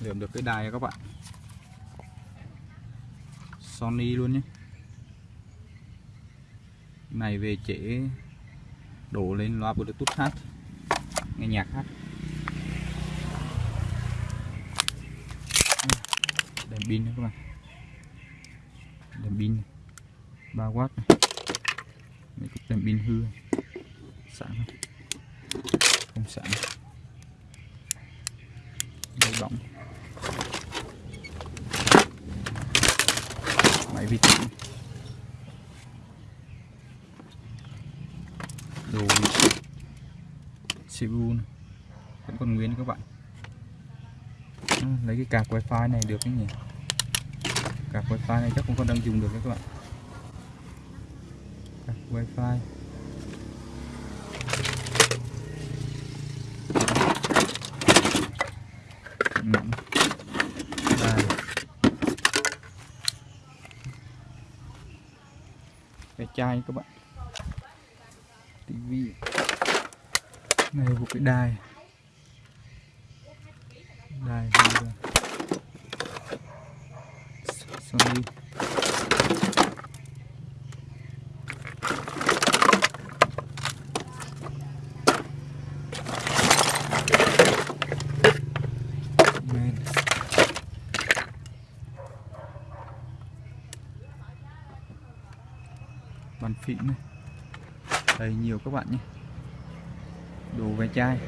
lượm được cái đài các bạn. Sony luôn nhé. Này về trễ đổ lên loa bluetooth hát nghe nhạc hát đèn pin nữa các bạn. Đèn pin 3W này. Mấy cục đèn pin hư sẵn không? không sẵn dây bóng. Vi tính đồ CPU này. vẫn còn nguyên các bạn. À, lấy cái cạc wifi này được cái nhỉ? Cạc wifi này chắc không còn đang dùng được đấy các bạn. Cạc wifi. Nặng cái chai các bạn. Tivi này một cái đài. Đài. Sony. Bàn phím này. Đầy nhiều các bạn nhé. Đồ ve chai.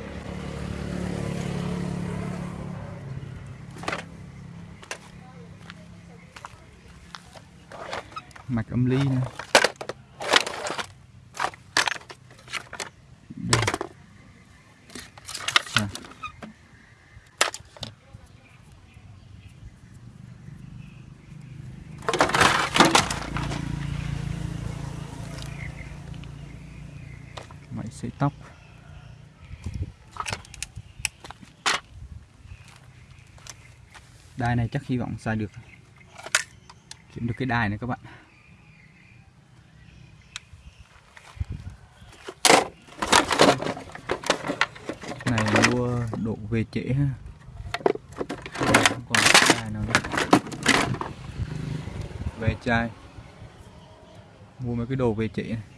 Mạch âm ly này sợi tóc. Đai này chắc hy vọng xài được. Chuyển được cái đai này các bạn. Này mua độ về trễ ha. Không còn cái đai nào nữa? Về chai. Mua mấy cái đồ về trễ này.